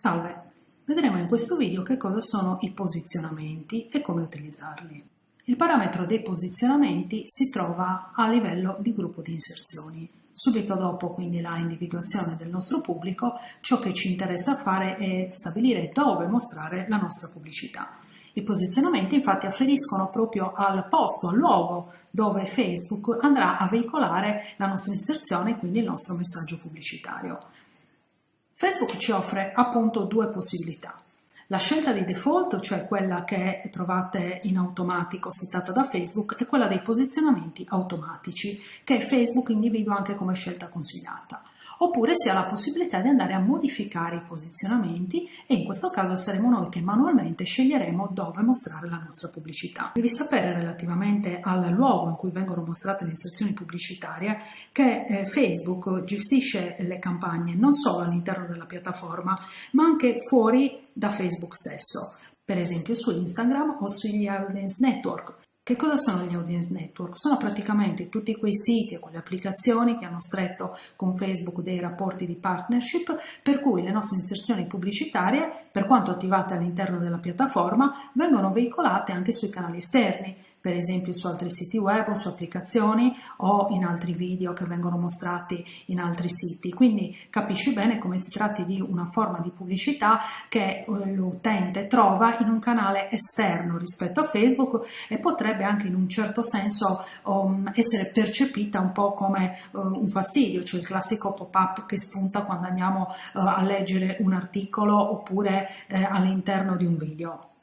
Salve, vedremo in questo video che cosa sono i posizionamenti e come utilizzarli. Il parametro dei posizionamenti si trova a livello di gruppo di inserzioni. Subito dopo quindi la individuazione del nostro pubblico, ciò che ci interessa fare è stabilire dove mostrare la nostra pubblicità. I posizionamenti infatti afferiscono proprio al posto, al luogo dove Facebook andrà a veicolare la nostra inserzione e quindi il nostro messaggio pubblicitario. Facebook ci offre appunto due possibilità. La scelta di default, cioè quella che trovate in automatico settata da Facebook, e quella dei posizionamenti automatici, che Facebook individua anche come scelta consigliata oppure si ha la possibilità di andare a modificare i posizionamenti e in questo caso saremo noi che manualmente sceglieremo dove mostrare la nostra pubblicità. Devi sapere relativamente al luogo in cui vengono mostrate le inserzioni pubblicitarie che eh, Facebook gestisce le campagne non solo all'interno della piattaforma ma anche fuori da Facebook stesso per esempio su Instagram o sugli audience network. Che cosa sono gli audience network? Sono praticamente tutti quei siti e quelle applicazioni che hanno stretto con Facebook dei rapporti di partnership per cui le nostre inserzioni pubblicitarie, per quanto attivate all'interno della piattaforma, vengono veicolate anche sui canali esterni per esempio su altri siti web o su applicazioni o in altri video che vengono mostrati in altri siti. Quindi capisci bene come si tratti di una forma di pubblicità che eh, l'utente trova in un canale esterno rispetto a Facebook e potrebbe anche in un certo senso um, essere percepita un po' come uh, un fastidio, cioè il classico pop-up che spunta quando andiamo uh, a leggere un articolo oppure uh, all'interno di un video.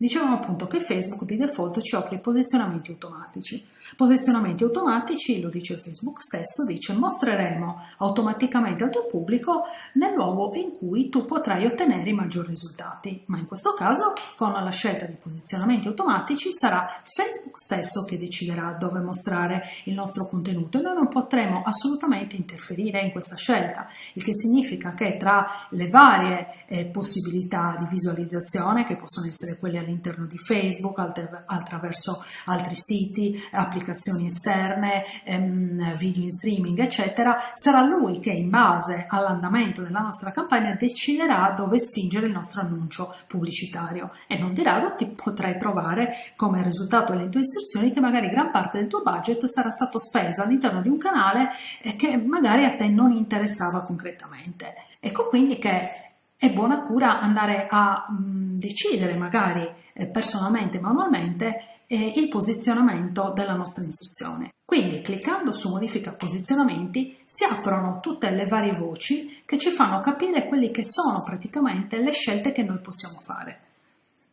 Dicevamo appunto che Facebook di default ci offre posizionamenti automatici. Posizionamenti automatici, lo dice Facebook stesso, dice mostreremo automaticamente al tuo pubblico nel luogo in cui tu potrai ottenere i maggiori risultati, ma in questo caso con la scelta di posizionamenti automatici sarà Facebook stesso che deciderà dove mostrare il nostro contenuto e noi non potremo assolutamente interferire in questa scelta, il che significa che tra le varie eh, possibilità di visualizzazione, che possono essere quelle all'interno di Facebook, attraverso altri siti, applicazioni, esterne, ehm, video in streaming, eccetera, sarà lui che in base all'andamento della nostra campagna deciderà dove spingere il nostro annuncio pubblicitario e non di rado ti potrai trovare come risultato delle tue inserzioni che magari gran parte del tuo budget sarà stato speso all'interno di un canale che magari a te non interessava concretamente. Ecco quindi che è buona cura andare a mh, decidere magari eh, personalmente, manualmente, eh, il posizionamento della nostra inserzione. Quindi cliccando su modifica posizionamenti si aprono tutte le varie voci che ci fanno capire quelli che sono praticamente le scelte che noi possiamo fare.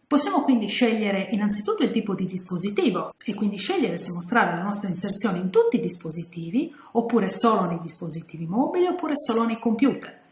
Possiamo quindi scegliere innanzitutto il tipo di dispositivo e quindi scegliere se mostrare la nostra inserzione in tutti i dispositivi oppure solo nei dispositivi mobili oppure solo nei computer.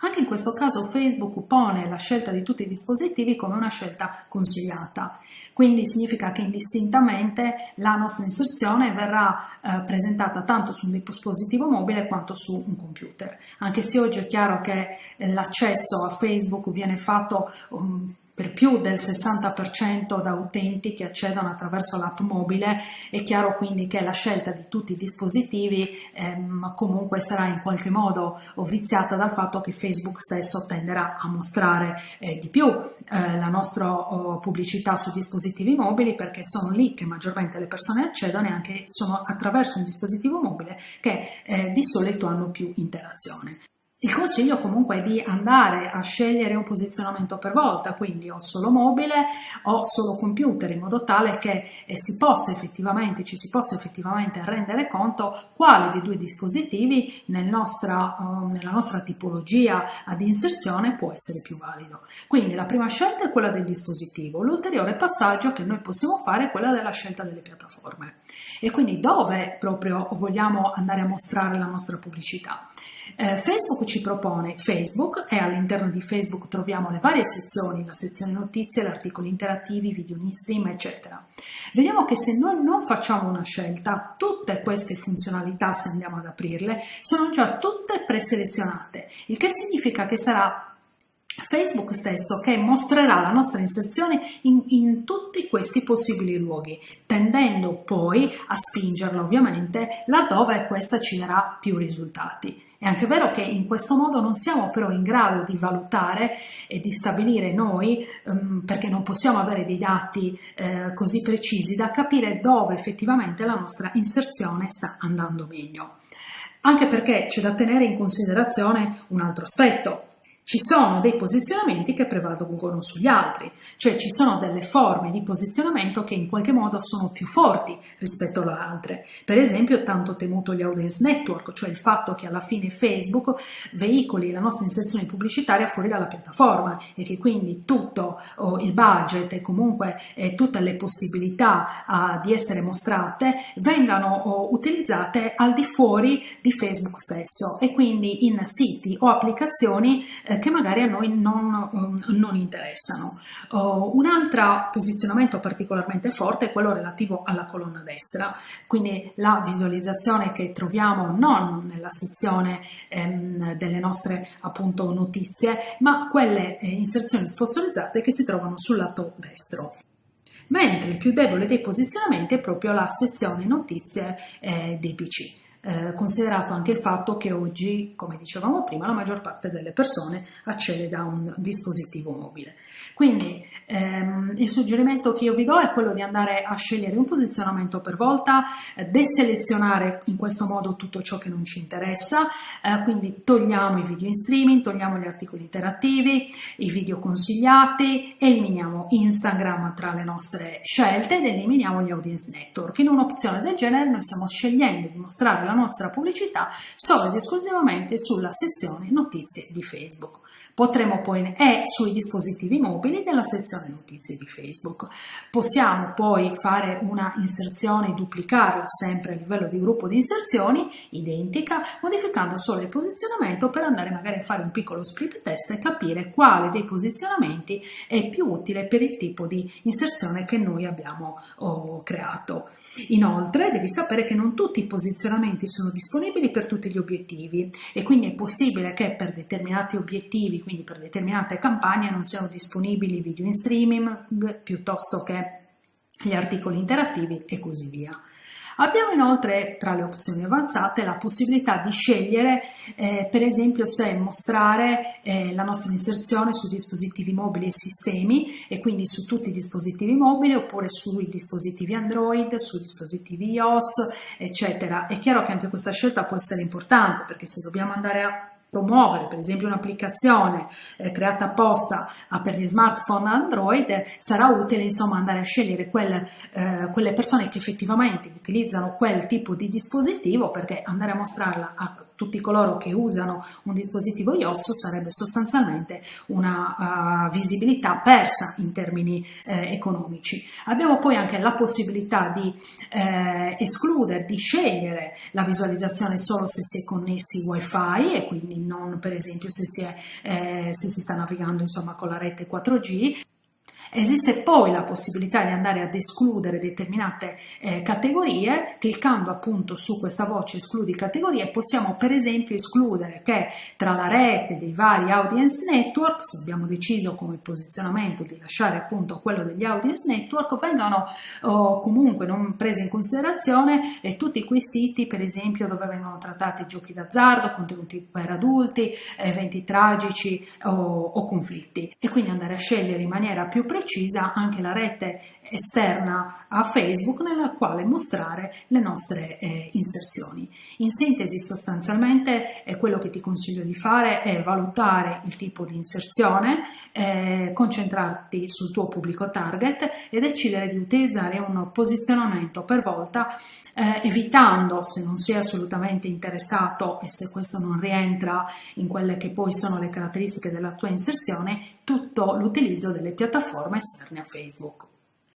Anche in questo caso Facebook pone la scelta di tutti i dispositivi come una scelta consigliata, quindi significa che indistintamente la nostra inserzione verrà eh, presentata tanto su un dispositivo mobile quanto su un computer. Anche se oggi è chiaro che eh, l'accesso a Facebook viene fatto um, per più del 60% da utenti che accedono attraverso l'app mobile, è chiaro quindi che la scelta di tutti i dispositivi ehm, comunque sarà in qualche modo viziata dal fatto che Facebook stesso tenderà a mostrare eh, di più eh, la nostra oh, pubblicità su dispositivi mobili perché sono lì che maggiormente le persone accedono e anche sono attraverso un dispositivo mobile che eh, di solito hanno più interazione. Il consiglio comunque è di andare a scegliere un posizionamento per volta, quindi o solo mobile o solo computer, in modo tale che eh, si possa effettivamente, ci si possa effettivamente rendere conto quale dei due dispositivi nel nostra, uh, nella nostra tipologia di inserzione può essere più valido. Quindi la prima scelta è quella del dispositivo, l'ulteriore passaggio che noi possiamo fare è quella della scelta delle piattaforme e quindi dove proprio vogliamo andare a mostrare la nostra pubblicità. Eh, Facebook ci propone Facebook e all'interno di Facebook troviamo le varie sezioni, la sezione notizie, gli articoli interattivi, video in stream, eccetera. Vediamo che se noi non facciamo una scelta, tutte queste funzionalità, se andiamo ad aprirle, sono già tutte preselezionate, il che significa che sarà Facebook stesso che mostrerà la nostra inserzione in, in, tutti questi possibili luoghi, tendendo poi a spingerla ovviamente laddove questa ci darà più risultati. È anche vero che in questo modo non siamo però in grado di valutare e di stabilire noi, um, perché non possiamo avere dei dati eh, così precisi da capire dove effettivamente la nostra inserzione sta andando meglio. Anche perché c'è da tenere in considerazione un altro aspetto, ci sono dei posizionamenti che prevalgono sugli altri, cioè ci sono delle forme di posizionamento che in qualche modo sono più forti rispetto alle altre. Per esempio, tanto temuto gli audience network, cioè il fatto che alla fine Facebook veicoli la nostra inserzione pubblicitaria fuori dalla piattaforma e che quindi tutto oh, il budget e comunque eh, tutte le possibilità uh, di essere mostrate vengano oh, utilizzate al di fuori di Facebook stesso e quindi in siti o applicazioni eh, che magari a noi non, non interessano. Uh, un altro posizionamento particolarmente forte è quello relativo alla colonna destra, quindi la visualizzazione che troviamo non nella sezione ehm, delle nostre appunto notizie, ma quelle eh, inserzioni sponsorizzate che si trovano sul lato destro. Mentre il più debole dei posizionamenti è proprio la sezione notizie eh, dei PC eh, considerato anche il fatto che oggi, come dicevamo prima, la maggior parte delle persone accede da un dispositivo mobile. Quindi ehm, il suggerimento che io vi do è quello di andare a scegliere un posizionamento per volta, eh, deselezionare in questo modo tutto ciò che non ci interessa, eh, quindi togliamo i video in streaming, togliamo gli articoli interattivi, i video consigliati, eliminiamo Instagram tra le nostre scelte ed eliminiamo gli audience network. In un'opzione del genere noi stiamo scegliendo di mostrare la nostra pubblicità solo ed esclusivamente sulla sezione notizie di Facebook. Potremo poi, è sui dispositivi mobili della sezione notizie di Facebook. Possiamo poi fare una inserzione, duplicarla sempre a livello di gruppo di inserzioni, identica, modificando solo il posizionamento per andare magari a fare un piccolo split test e capire quale dei posizionamenti è più utile per il tipo di inserzione che noi abbiamo oh, creato. Inoltre devi sapere che non tutti i posizionamenti sono disponibili per tutti gli obiettivi e quindi è possibile che per determinati obiettivi, quindi per determinate campagne, non siano disponibili video in streaming piuttosto che gli articoli interattivi e così via. Abbiamo inoltre tra le opzioni avanzate la possibilità di scegliere eh, per esempio se mostrare eh, la nostra inserzione su dispositivi mobili e sistemi e quindi su tutti i dispositivi mobili oppure sui dispositivi Android, su dispositivi iOS eccetera. È chiaro che anche questa scelta può essere importante perché se dobbiamo andare a promuovere per esempio un'applicazione eh, creata apposta ah, per gli smartphone Android sarà utile insomma andare a scegliere quelle, eh, quelle persone che effettivamente utilizzano quel tipo di dispositivo perché andare a mostrarla a tutti coloro che usano un dispositivo iOS sarebbe sostanzialmente una uh, visibilità persa in termini eh, economici. Abbiamo poi anche la possibilità di eh, escludere, di scegliere la visualizzazione solo se si è connessi wifi e quindi non per esempio se si, è, eh, se si sta navigando insomma, con la rete 4G Esiste poi la possibilità di andare ad escludere determinate eh, categorie, cliccando appunto su questa voce escludi categorie possiamo per esempio escludere che tra la rete dei vari audience network, se abbiamo deciso come posizionamento di lasciare appunto quello degli audience network, vengano oh, comunque non presi in considerazione eh, tutti quei siti per esempio dove vengono trattati giochi d'azzardo, contenuti per adulti, eventi tragici o, o conflitti. E quindi andare a scegliere in maniera più precisa precisa anche la rete esterna a Facebook nella quale mostrare le nostre eh, inserzioni. In sintesi sostanzialmente è quello che ti consiglio di fare è valutare il tipo di inserzione, eh, concentrarti sul tuo pubblico target e decidere di utilizzare un posizionamento per volta eh, evitando, se non sei assolutamente interessato e se questo non rientra in quelle che poi sono le caratteristiche della tua inserzione, tutto l'utilizzo delle piattaforme esterne a Facebook.